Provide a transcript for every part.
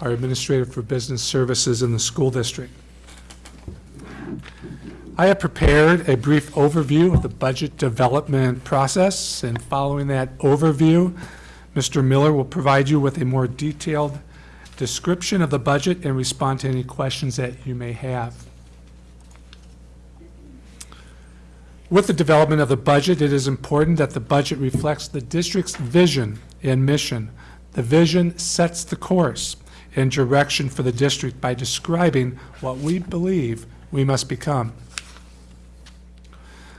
our Administrator for Business Services in the school district. I have prepared a brief overview of the budget development process, and following that overview, Mr. Miller will provide you with a more detailed description of the budget and respond to any questions that you may have. With the development of the budget, it is important that the budget reflects the district's vision and mission. The vision sets the course and direction for the district by describing what we believe we must become.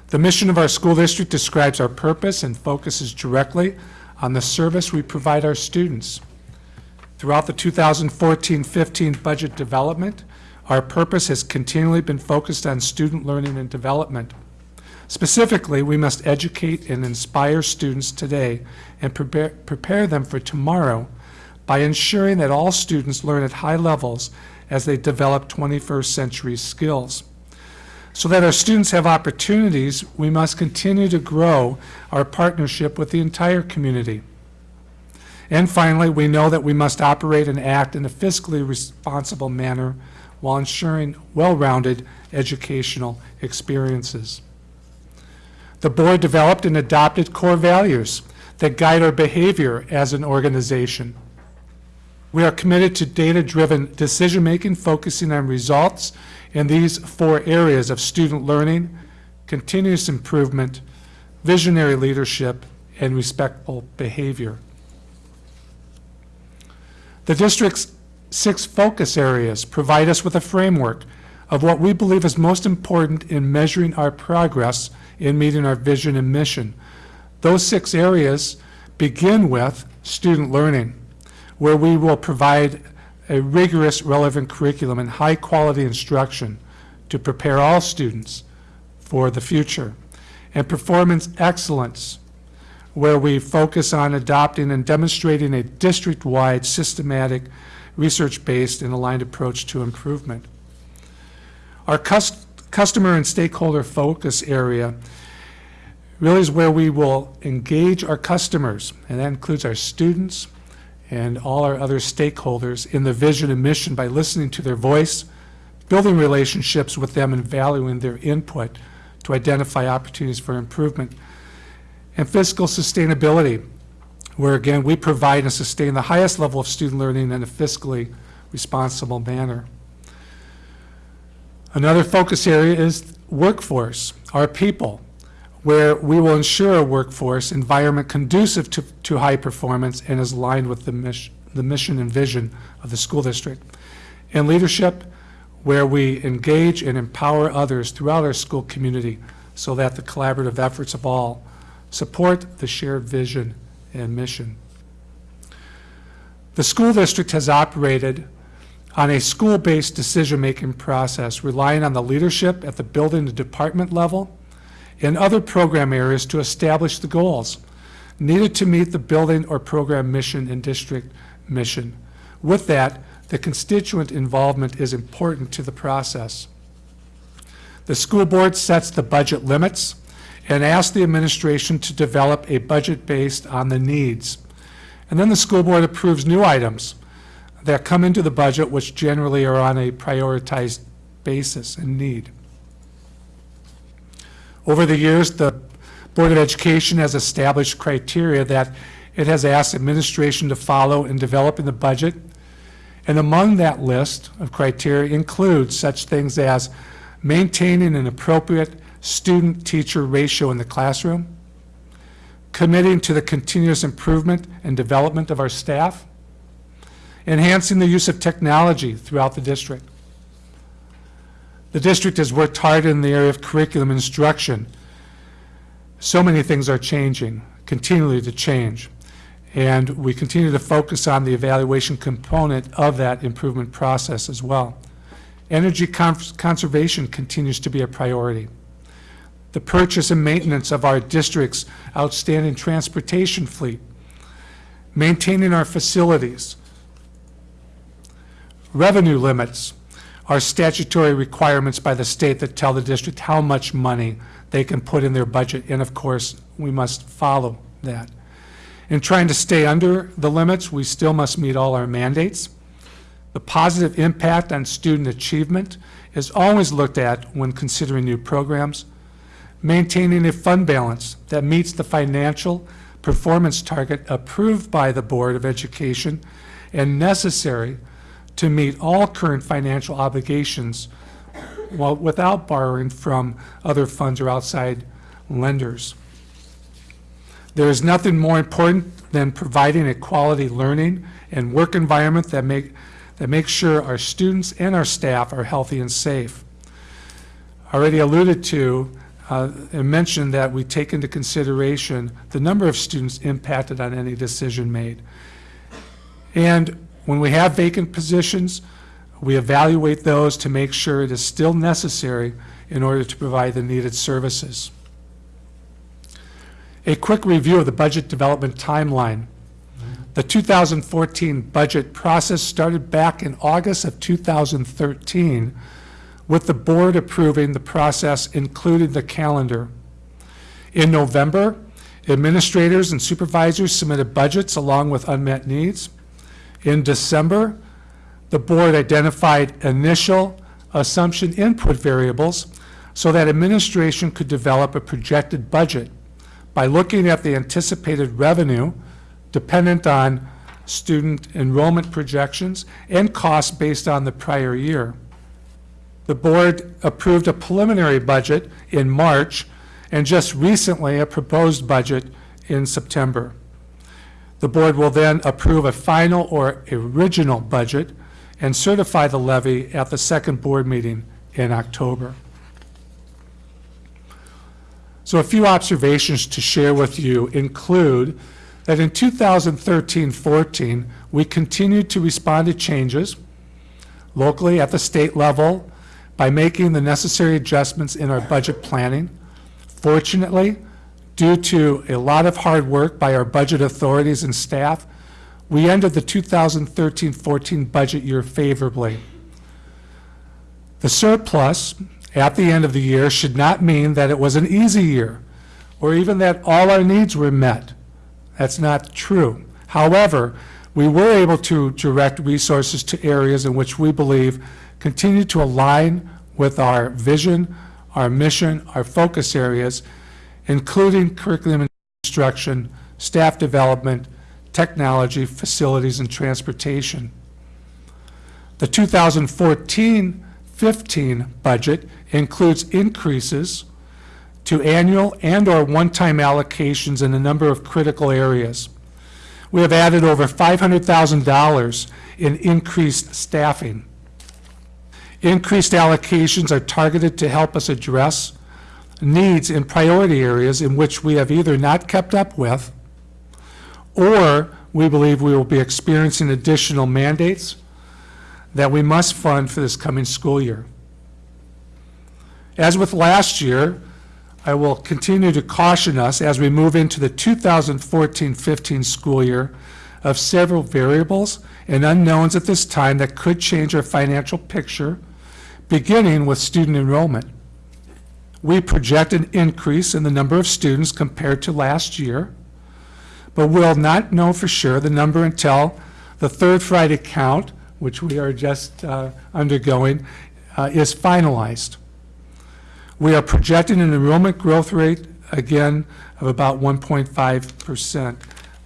The mission of our school district describes our purpose and focuses directly on the service we provide our students. Throughout the 2014-15 budget development, our purpose has continually been focused on student learning and development. Specifically, we must educate and inspire students today and prepare, prepare them for tomorrow by ensuring that all students learn at high levels as they develop 21st century skills. So that our students have opportunities, we must continue to grow our partnership with the entire community. And finally, we know that we must operate and act in a fiscally responsible manner while ensuring well-rounded educational experiences. The board developed and adopted core values that guide our behavior as an organization. We are committed to data-driven decision-making focusing on results in these four areas of student learning, continuous improvement, visionary leadership, and respectful behavior. The district's six focus areas provide us with a framework of what we believe is most important in measuring our progress in meeting our vision and mission. Those six areas begin with student learning, where we will provide a rigorous, relevant curriculum and high-quality instruction to prepare all students for the future. And performance excellence, where we focus on adopting and demonstrating a district-wide, systematic, research-based, and aligned approach to improvement. Our cust customer and stakeholder focus area really is where we will engage our customers, and that includes our students, and all our other stakeholders in the vision and mission by listening to their voice, building relationships with them and valuing their input to identify opportunities for improvement. And fiscal sustainability, where again we provide and sustain the highest level of student learning in a fiscally responsible manner. Another focus area is workforce, our people, where we will ensure a workforce environment conducive to, to high performance and is aligned with the mission, the mission and vision of the school district. And leadership, where we engage and empower others throughout our school community so that the collaborative efforts of all support the shared vision and mission. The school district has operated on a school-based decision-making process, relying on the leadership at the building and department level and other program areas to establish the goals needed to meet the building or program mission and district mission. With that, the constituent involvement is important to the process. The school board sets the budget limits and asks the administration to develop a budget based on the needs. And then the school board approves new items that come into the budget which generally are on a prioritized basis and need. Over the years, the Board of Education has established criteria that it has asked administration to follow in developing the budget. And among that list of criteria includes such things as maintaining an appropriate student-teacher ratio in the classroom, committing to the continuous improvement and development of our staff, enhancing the use of technology throughout the district, the district has worked hard in the area of curriculum instruction. So many things are changing, continually to change. And we continue to focus on the evaluation component of that improvement process as well. Energy conservation continues to be a priority. The purchase and maintenance of our district's outstanding transportation fleet, maintaining our facilities, revenue limits, are statutory requirements by the state that tell the district how much money they can put in their budget, and of course, we must follow that. In trying to stay under the limits, we still must meet all our mandates. The positive impact on student achievement is always looked at when considering new programs. Maintaining a fund balance that meets the financial performance target approved by the Board of Education and necessary to meet all current financial obligations while without borrowing from other funds or outside lenders. There is nothing more important than providing a quality learning and work environment that make, that makes sure our students and our staff are healthy and safe. Already alluded to, uh, and mentioned that we take into consideration the number of students impacted on any decision made. And when we have vacant positions, we evaluate those to make sure it is still necessary in order to provide the needed services. A quick review of the budget development timeline. The 2014 budget process started back in August of 2013 with the board approving the process, including the calendar. In November, administrators and supervisors submitted budgets along with unmet needs. In December, the board identified initial assumption input variables so that administration could develop a projected budget by looking at the anticipated revenue dependent on student enrollment projections and costs based on the prior year. The board approved a preliminary budget in March and just recently a proposed budget in September. The board will then approve a final or original budget and certify the levy at the second board meeting in October. So a few observations to share with you include that in 2013-14, we continued to respond to changes locally at the state level by making the necessary adjustments in our budget planning. Fortunately, due to a lot of hard work by our budget authorities and staff, we ended the 2013-14 budget year favorably. The surplus at the end of the year should not mean that it was an easy year or even that all our needs were met. That's not true. However, we were able to direct resources to areas in which we believe continue to align with our vision, our mission, our focus areas, including curriculum and instruction, staff development, technology, facilities, and transportation. The 2014-15 budget includes increases to annual and/or one-time allocations in a number of critical areas. We have added over $500,000 in increased staffing. Increased allocations are targeted to help us address needs in priority areas in which we have either not kept up with or we believe we will be experiencing additional mandates that we must fund for this coming school year. As with last year, I will continue to caution us as we move into the 2014-15 school year of several variables and unknowns at this time that could change our financial picture, beginning with student enrollment. We project an increase in the number of students compared to last year, but we'll not know for sure the number until the third Friday count, which we are just uh, undergoing, uh, is finalized. We are projecting an enrollment growth rate, again, of about 1.5%,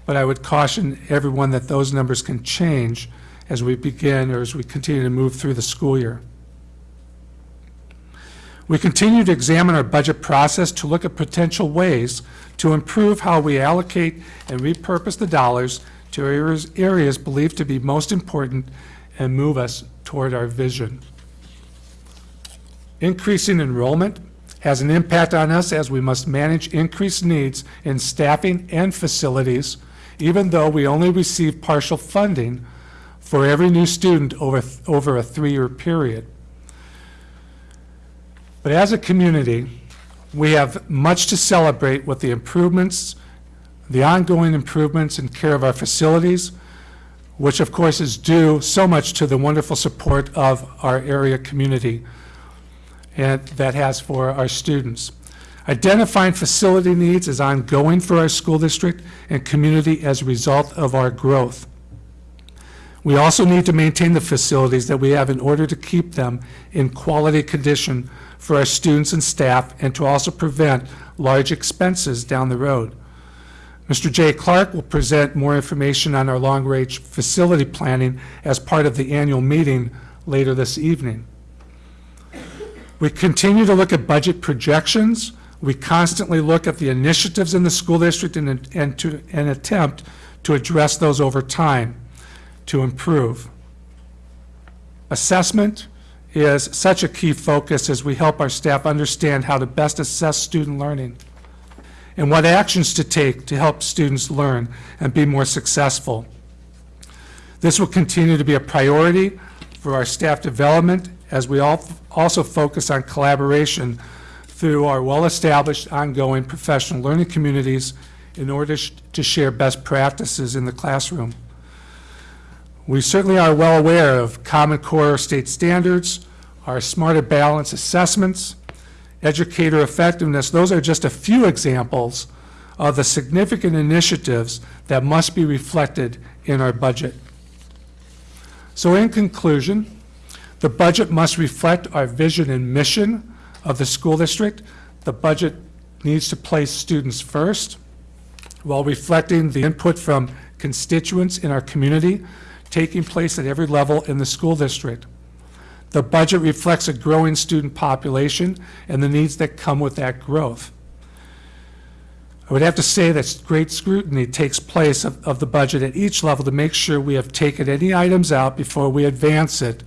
but I would caution everyone that those numbers can change as we begin or as we continue to move through the school year. We continue to examine our budget process to look at potential ways to improve how we allocate and repurpose the dollars to areas, areas believed to be most important and move us toward our vision. Increasing enrollment has an impact on us as we must manage increased needs in staffing and facilities, even though we only receive partial funding for every new student over, over a three-year period. But as a community, we have much to celebrate with the improvements, the ongoing improvements in care of our facilities, which of course is due so much to the wonderful support of our area community and that has for our students. Identifying facility needs is ongoing for our school district and community as a result of our growth. We also need to maintain the facilities that we have in order to keep them in quality condition for our students and staff and to also prevent large expenses down the road. Mr. Jay Clark will present more information on our long-range facility planning as part of the annual meeting later this evening. We continue to look at budget projections. We constantly look at the initiatives in the school district and, and to, and attempt to address those over time to improve. Assessment is such a key focus as we help our staff understand how to best assess student learning and what actions to take to help students learn and be more successful. This will continue to be a priority for our staff development as we al- also focus on collaboration through our well-established ongoing professional learning communities in order to share best practices in the classroom. We certainly are well aware of Common Core state standards, our Smarter Balance assessments, educator effectiveness. Those are just a few examples of the significant initiatives that must be reflected in our budget. So in conclusion, the budget must reflect our vision and mission of the school district. The budget needs to place students first while reflecting the input from constituents in our community taking place at every level in the school district. The budget reflects a growing student population and the needs that come with that growth. I would have to say that great scrutiny takes place of, of the budget at each level to make sure we have taken any items out before we advance it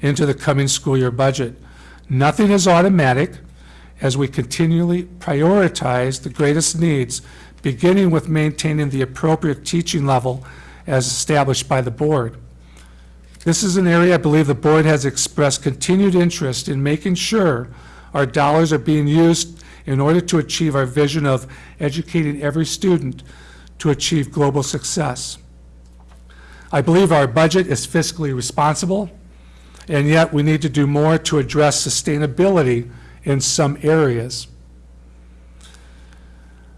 into the coming school year budget. Nothing is automatic as we continually prioritize the greatest needs, beginning with maintaining the appropriate teaching level as established by the board. This is an area I believe the board has expressed continued interest in making sure our dollars are being used in order to achieve our vision of educating every student to achieve global success. I believe our budget is fiscally responsible, and yet we need to do more to address sustainability in some areas.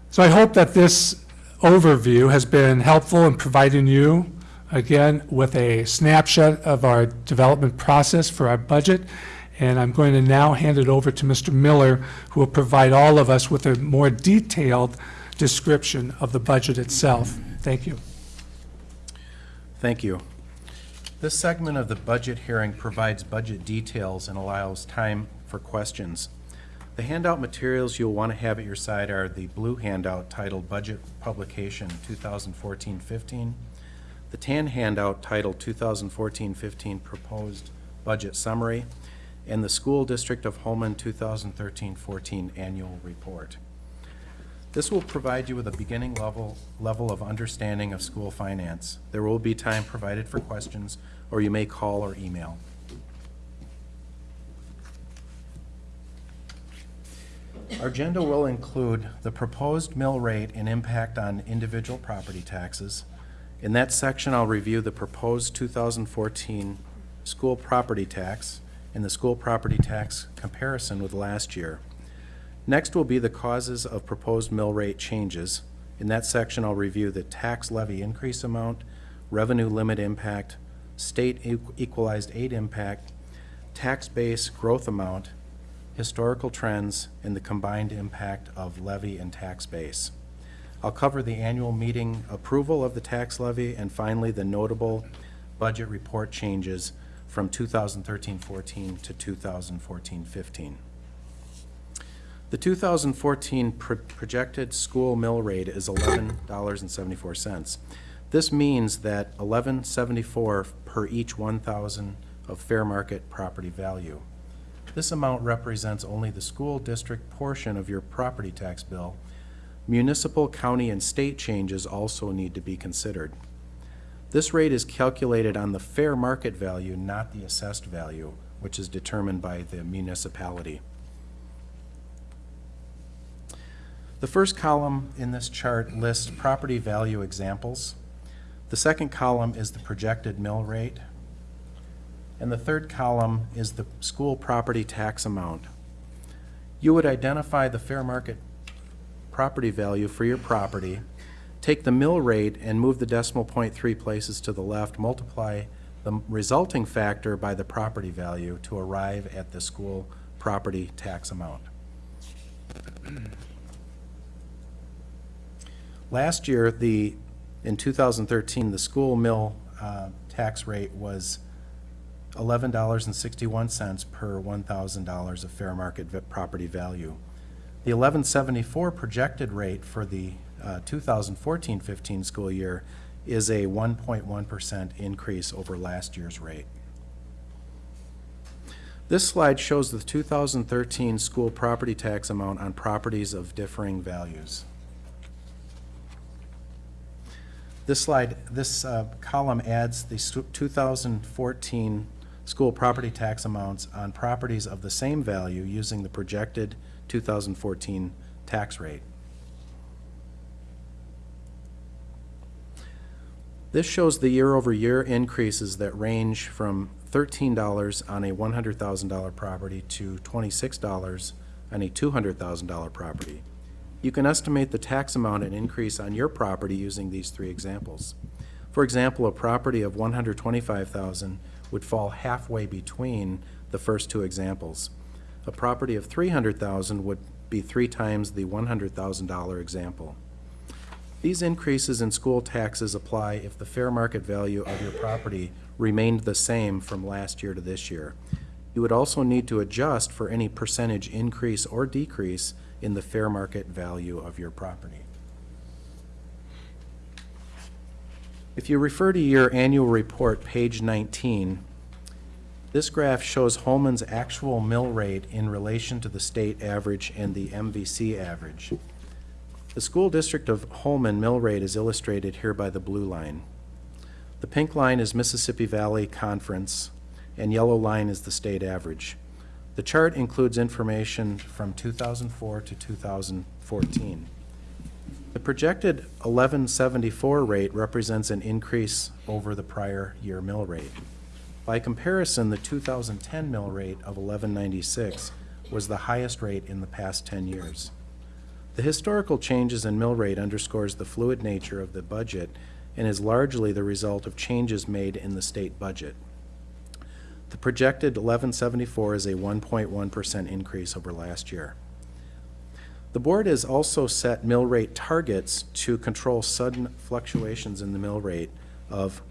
So I hope that this overview has been helpful in providing you, again, with a snapshot of our development process for our budget. And I'm going to now hand it over to Mr. Miller, who will provide all of us with a more detailed description of the budget itself. Thank you. Thank you. This segment of the budget hearing provides budget details and allows time for questions. The handout materials you'll want to have at your side are the blue handout titled Budget Publication 2014-15, the tan handout titled 2014-15 Proposed Budget Summary, and the School District of Holmen 2013-14 Annual Report. This will provide you with a beginning level, level of understanding of school finance. There will be time provided for questions, or you may call or email. Our agenda will include the proposed mill rate and impact on individual property taxes. In that section, I'll review the proposed 2014 school property tax and the school property tax comparison with last year. Next will be the causes of proposed mill rate changes. In that section, I'll review the tax levy increase amount, revenue limit impact, state equalized aid impact, tax base growth amount, historical trends, and the combined impact of levy and tax base. I'll cover the annual meeting approval of the tax levy, and finally, the notable budget report changes from 2013-14 to 2014-15. The 2014 pro- projected school mill rate is $11.74. This means that $11.74 per each 1,000 of fair market property value. This amount represents only the school district portion of your property tax bill. Municipal, county, and state changes also need to be considered. This rate is calculated on the fair market value, not the assessed value, which is determined by the municipality. The first column in this chart lists property value examples. The second column is the projected mill rate. And the third column is the school property tax amount. You would identify the fair market property value for your property Take the mill rate and move the decimal point three places to the left, multiply the resulting factor by the property value to arrive at the school property tax amount. Last year, the, in 2013, the school mill uh, tax rate was $11.61 per $1,000 of fair market property value. The 1174 projected rate for the uh, 2014-15 school year is a 1.1% increase over last year's rate. This slide shows the 2013 school property tax amount on properties of differing values. This slide, this uh, column adds the 2014 school property tax amounts on properties of the same value using the projected 2014 tax rate. This shows the year-over-year increases that range from $13 on a $100,000 property to $26 on a $200,000 property. You can estimate the tax amount and increase on your property using these three examples. For example, a property of $125,000 would fall halfway between the first two examples. A property of 300,000 would be three times the $100,000 example. These increases in school taxes apply if the fair market value of your property remained the same from last year to this year. You would also need to adjust for any percentage increase or decrease in the fair market value of your property. If you refer to your annual report, page 19, this graph shows Holmen's actual mill rate in relation to the state average and the MVC average. The school district of Holman mill rate is illustrated here by the blue line. The pink line is Mississippi Valley Conference, and yellow line is the state average. The chart includes information from 2004 to 2014. The projected 1174 rate represents an increase over the prior year mill rate. By comparison, the 2010 mill rate of 1196 was the highest rate in the past 10 years. The historical changes in mill rate underscores the fluid nature of the budget and is largely the result of changes made in the state budget. The projected 1174 is a 1.1% increase over last year. The board has also set mill rate targets to control sudden fluctuations in the mill rate of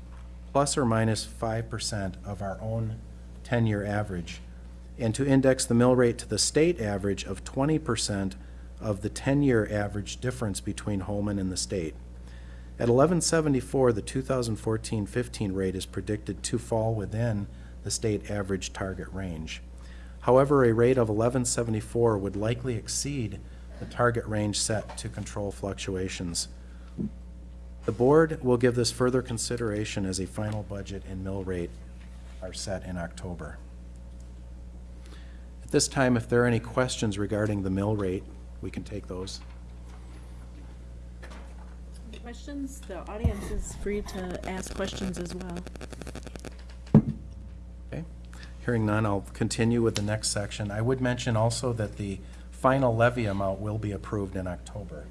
plus or minus 5% of our own 10-year average, and to index the mill rate to the state average of 20% of the 10-year average difference between Holmen and the state. At 1174, the 2014-15 rate is predicted to fall within the state average target range. However, a rate of 1174 would likely exceed the target range set to control fluctuations. The board will give this further consideration as a final budget and mill rate are set in October. At this time, if there are any questions regarding the mill rate, we can take those. Questions? The audience is free to ask questions as well. Okay, hearing none, I'll continue with the next section. I would mention also that the final levy amount will be approved in October.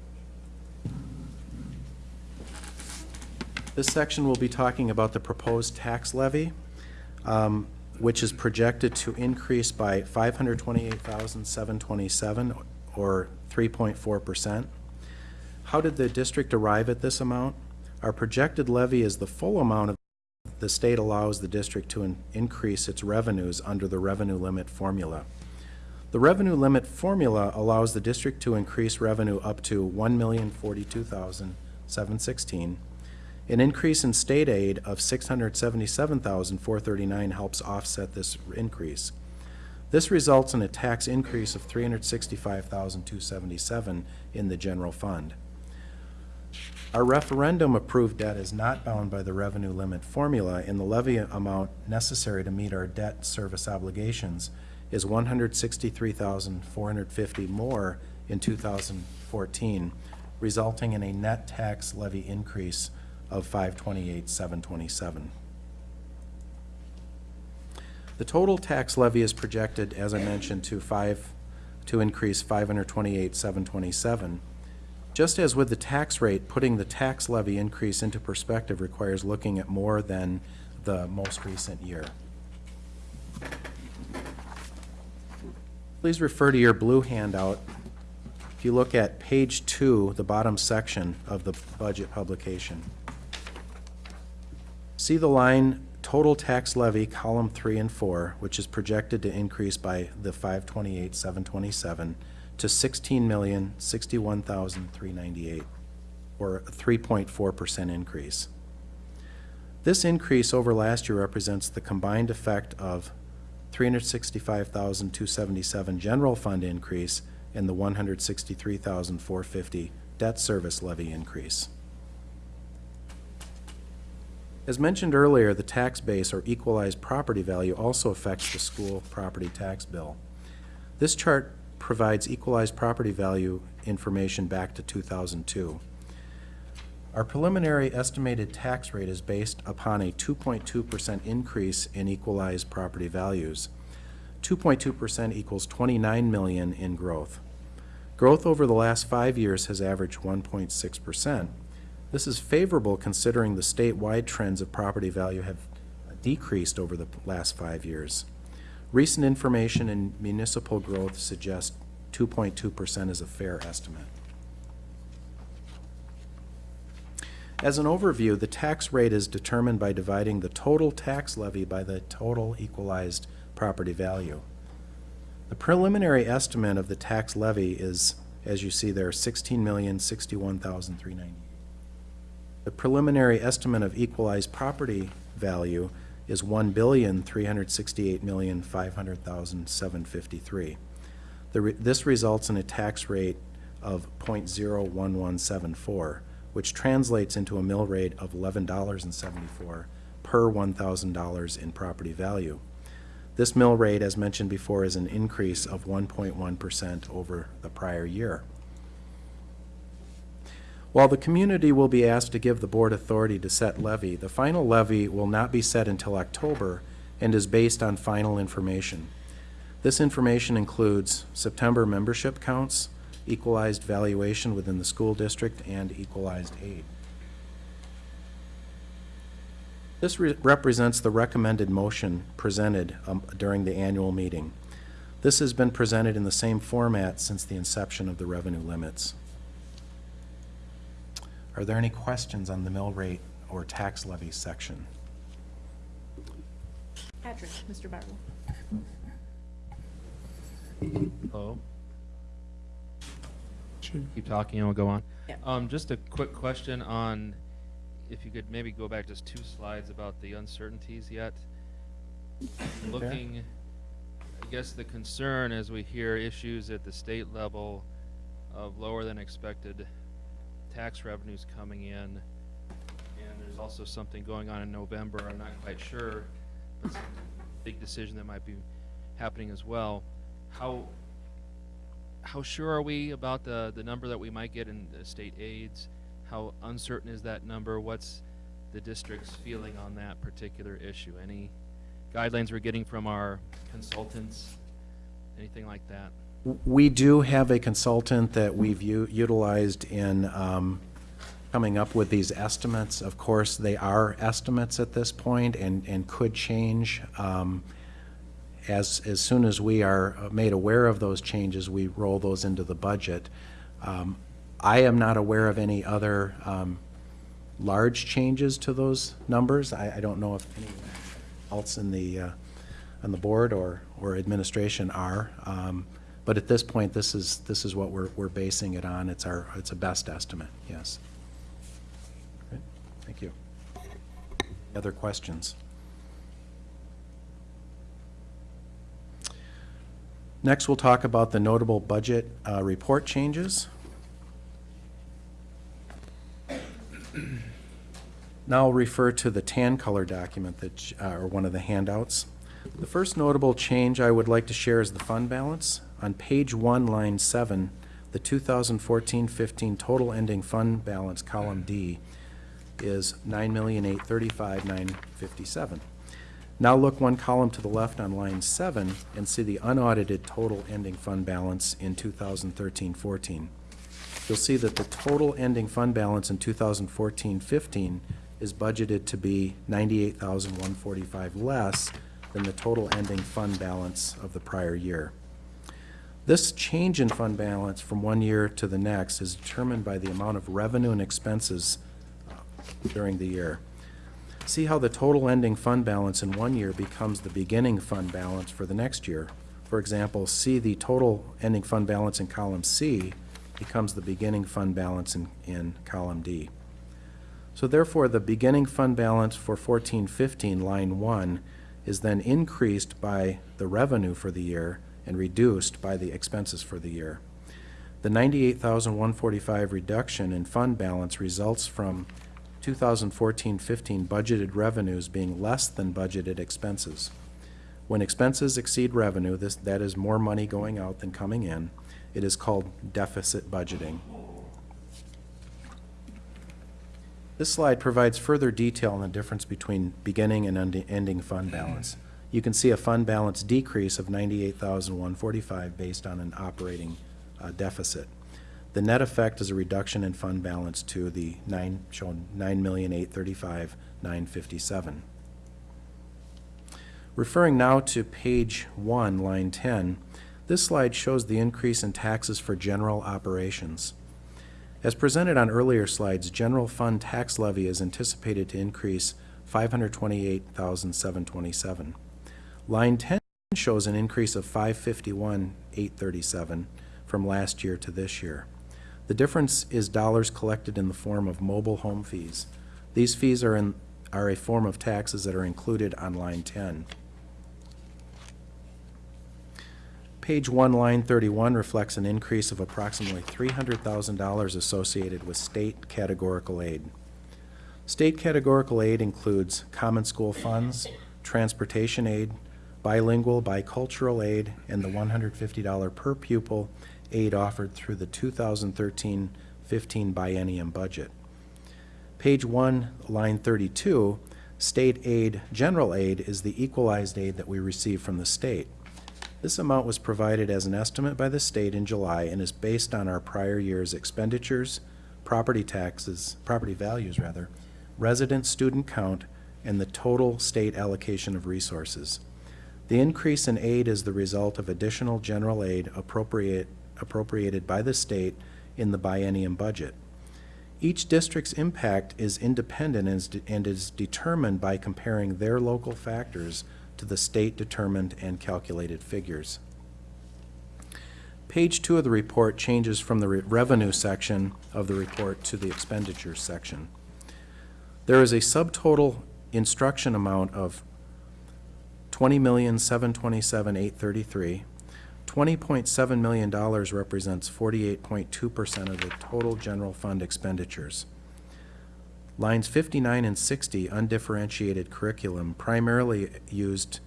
This section will be talking about the proposed tax levy, um, which is projected to increase by five hundred twenty-eight thousand, seven twenty-seven, or three point four percent. How did the district arrive at this amount? Our projected levy is the full amount of the state allows the district to in- increase its revenues under the revenue limit formula. The revenue limit formula allows the district to increase revenue up to 1,042,716. An increase in state aid of 677,439 helps offset this increase. This results in a tax increase of 365,277 in the general fund. Our referendum-approved debt is not bound by the revenue limit formula, and the levy amount necessary to meet our debt service obligations is one hundred sixty-three thousand, four hundred fifty more in two thousand fourteen, resulting in a net tax levy increase of five twenty-eight, seven twenty-seven. The total tax levy is projected, as I mentioned, to five, to increase five hundred twenty-eight, seven twenty-seven. Just as with the tax rate, putting the tax levy increase into perspective requires looking at more than the most recent year. Please refer to your blue handout. If you look at page two, the bottom section of the budget publication. See the line total tax levy, column three and four, which is projected to increase by the five twenty-eight, seven twenty-seven to sixteen million, sixty-one thousand, three ninety-eight, or a three point four percent increase. This increase over last year represents the combined effect of three hundred sixty-five thousand, two seventy-seven general fund increase and the one hundred sixty-three thousand, four fifty debt service levy increase. As mentioned earlier, the tax base or equalized property value also affects the school property tax bill. This chart provides equalized property value information back to 2002. Our preliminary estimated tax rate is based upon a 2.2% increase in equalized property values. 2.2% equals 29 million in growth. Growth over the last five years has averaged 1.6%. This is favorable considering the statewide trends of property value have decreased over the last five years. Recent information in municipal growth suggests 2.2% is a fair estimate. As an overview, the tax rate is determined by dividing the total tax levy by the total equalized property value. The preliminary estimate of the tax levy is, as you see there, sixteen million, sixty-one thousand, three ninety. The preliminary estimate of equalized property value is one billion, three hundred sixty-eight million, five hundred thousand, seven fifty-three. The, re- this results in a tax rate of 0.01174, which translates into a mill rate of eleven dollars and seventy-four per one thousand dollars in property value. This mill rate, as mentioned before, is an increase of one point one percent over the prior year. While the community will be asked to give the board authority to set levy, the final levy will not be set until October and is based on final information. This information includes September membership counts, equalized valuation within the school district, and equalized aid. This re- represents the recommended motion presented um, during the annual meeting. This has been presented in the same format since the inception of the revenue limits. Are there any questions on the mill rate or tax levy section? Patrick, Mr. Bartle. Hello, Should- keep talking and we'll go on. Yeah. Um, just a quick question on, if you could maybe go back just two slides about the uncertainties yet. Looking, I guess the concern as we hear issues at the state level of lower than expected tax revenues coming in. And there's also something going on in November, I'm not quite sure, but some big decision that might be happening as well. How, how sure are we about the, the number that we might get in the state aids? How uncertain is that number? What's the district's feeling on that particular issue? Any guidelines we're getting from our consultants? Anything like that? We do have a consultant that we've utilized in um, coming up with these estimates. Of course, they are estimates at this point and, and could change. Um, As, as soon as we are made aware of those changes, we roll those into the budget. Um, I am not aware of any other um, large changes to those numbers. I, I don't know if anyone else in the, uh, on the board or, or administration are. Um, But at this point, this is, this is what we're, we're basing it on. It's our, it's a best estimate, yes. Thank you. Other questions? Next, we'll talk about the notable budget uh, report changes. Now I'll refer to the tan color document that, uh, or one of the handouts. The first notable change I would like to share is the fund balance. On page one, line seven, the 2014-15 total ending fund balance, column D, is 9,835,957. Now look one column to the left on line seven and see the unaudited total ending fund balance in 2013-14. you'll see that the total ending fund balance in 2014-15 is budgeted to be 98,145 less than the total ending fund balance of the prior year. This change in fund balance from one year to the next is determined by the amount of revenue and expenses uh, during the year. See how the total ending fund balance in one year becomes the beginning fund balance for the next year. For example, see the total ending fund balance in column C becomes the beginning fund balance in, in column D. So therefore, the beginning fund balance for fourteen fifteen, line one, is then increased by the revenue for the year and reduced by the expenses for the year. The 98,145 reduction in fund balance results from 2014-15 budgeted revenues being less than budgeted expenses. When expenses exceed revenue, this, that is more money going out than coming in. It is called deficit budgeting. This slide provides further detail on the difference between beginning and ending fund balance. You can see a fund balance decrease of 98,145 based on an operating uh, deficit. The net effect is a reduction in fund balance to the nine, shown 9,835,957. Referring now to page one, line 10, this slide shows the increase in taxes for general operations. As presented on earlier slides, general fund tax levy is anticipated to increase 528,727. Line 10 shows an increase of 551,837 from last year to this year. The difference is dollars collected in the form of mobile home fees. These fees are in, are a form of taxes that are included on line 10. Page one, line thirty-one reflects an increase of approximately three hundred thousand dollars associated with state categorical aid. State categorical aid includes common school funds, transportation aid, bilingual, bicultural aid, and the one hundred fifty dollar per pupil aid offered through the 2013-15 biennium budget. Page one, line thirty-two, state aid, general aid is the equalized aid that we receive from the state. This amount was provided as an estimate by the state in July and is based on our prior year's expenditures, property taxes, property values rather, resident student count, and the total state allocation of resources. The increase in aid is the result of additional general aid appropriate, appropriated by the state in the biennium budget. Each district's impact is independent and is, de- and is determined by comparing their local factors to the state-determined and calculated figures. Page two of the report changes from the re- revenue section of the report to the expenditures section. There is a subtotal instruction amount of twenty million, seven twenty-seven, eight thirty-three. Twenty point seven million dollars represents forty-eight point two percent of the total general fund expenditures. Lines 59 and 60, undifferentiated curriculum, primarily used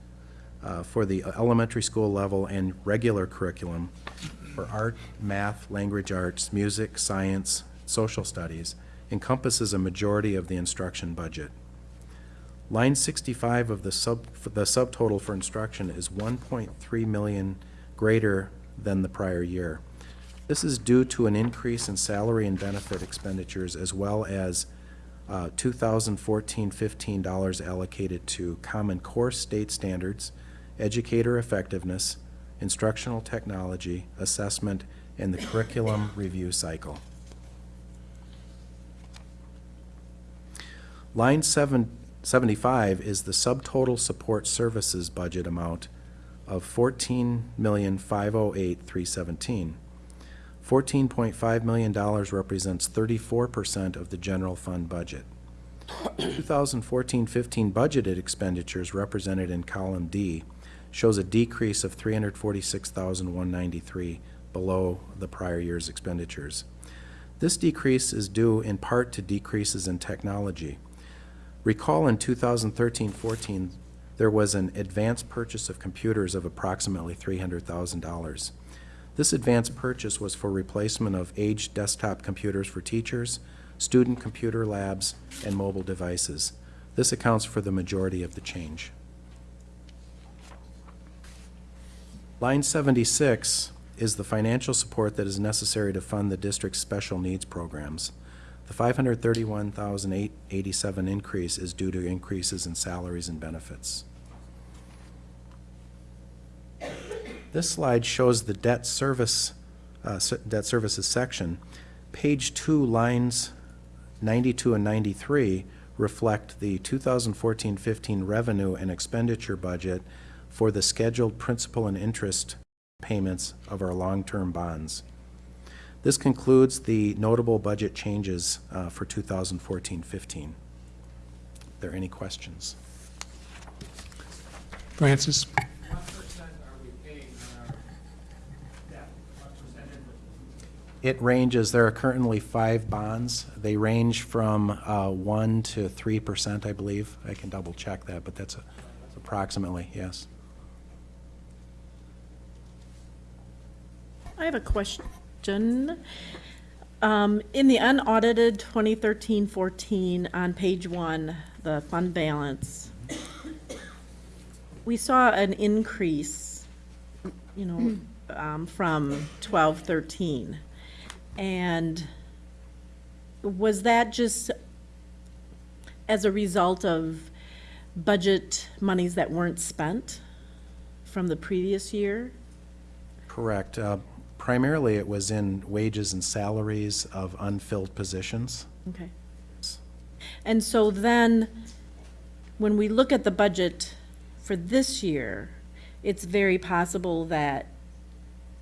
uh, for the elementary school level and regular curriculum for art, math, language arts, music, science, social studies, encompasses a majority of the instruction budget. Line 65 of the sub, the subtotal for instruction is 1.3 million greater than the prior year. This is due to an increase in salary and benefit expenditures as well as uh, 2014-15 dollars allocated to Common Core state standards, educator effectiveness, instructional technology, assessment, and the curriculum review cycle. Line seven, 75 is the subtotal support services budget amount of 14,508,317. $14.5 million represents 34% of the general fund budget. 2014-15 budgeted expenditures represented in column D shows a decrease of 346,193 below the prior year's expenditures. This decrease is due in part to decreases in technology. Recall in 2013-14, there was an advance purchase of computers of approximately $300,000. This advance purchase was for replacement of aged desktop computers for teachers, student computer labs, and mobile devices. This accounts for the majority of the change. Line 76 is the financial support that is necessary to fund the district's special needs programs. The five hundred thirty-one thousand eight eighty-seven increase is due to increases in salaries and benefits. This slide shows the debt service, uh, debt services section. Page two, lines ninety-two and ninety-three reflect the 2014-15 revenue and expenditure budget for the scheduled principal and interest payments of our long-term bonds. This concludes the notable budget changes uh, for 2014-15. Are there any questions? Francis? What percent are we paying on our debt? What percentage? It ranges, there are currently five bonds. They range from uh, 1 to 3%, I believe. I can double-check that, but that's a- approximately, yes. I have a question. Um, in the unaudited 2013-14, on page one, the fund balance, we saw an increase, you know, um, from 12-13. And was that just as a result of budget monies that weren't spent from the previous year? Correct. Uh, Primarily, it was in wages and salaries of unfilled positions. Okay. And so then, when we look at the budget for this year, it's very possible that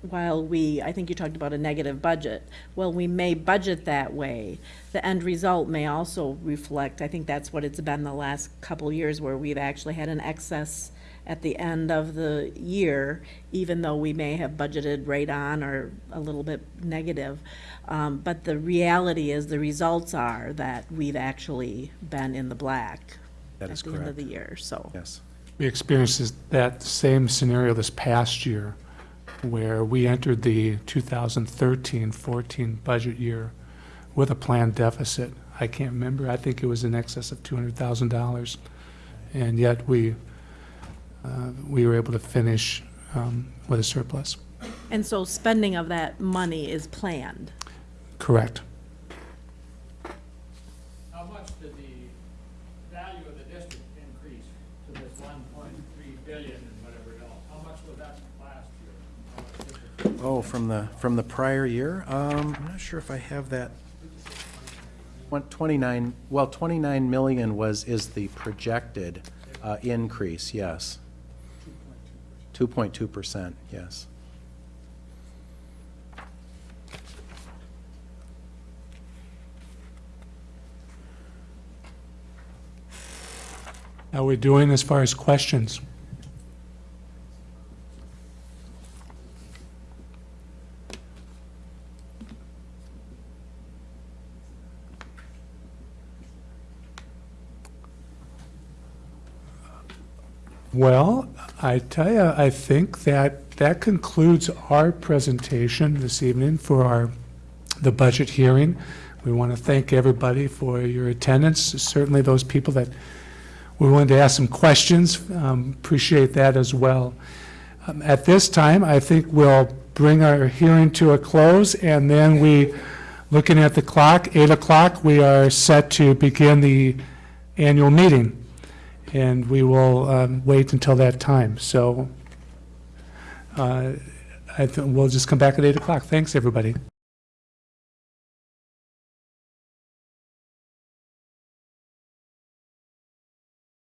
while we, I think you talked about a negative budget, well, we may budget that way, the end result may also reflect, I think that's what it's been the last couple years, where we've actually had an excess at the end of the year, even though we may have budgeted right on or a little bit negative. Um, but the reality is, the results are that we've actually been in the black That is at the end of correct. the year, so. Yes. We experienced this- that same scenario this past year, where we entered the 2013-14 budget year with a planned deficit. I can't remember, I think it was in excess of $200,000. And yet, we, we were able to finish um, with a surplus. And so spending of that money is planned. Correct. How much did the value of the district increase to this one point three billion and whatever else? How much was that last year? How much did it- Oh, from the, from the prior year? Um, I'm not sure if I have that. 29, well, 29 million was, is the projected uh, increase, yes. 2.2%, yes. How we doing as far as questions? Well, I tell you, I think that that concludes our presentation this evening for our, the budget hearing. We want to thank everybody for your attendance, certainly those people that we wanted to ask some questions. Um, Appreciate that as well. Um, At this time, I think we'll bring our hearing to a close, and then we, looking at the clock, 8 o'clock, we are set to begin the annual meeting, and we will um, wait until that time. So uh, I we'll just come back at 8 o'clock. Thanks, everybody.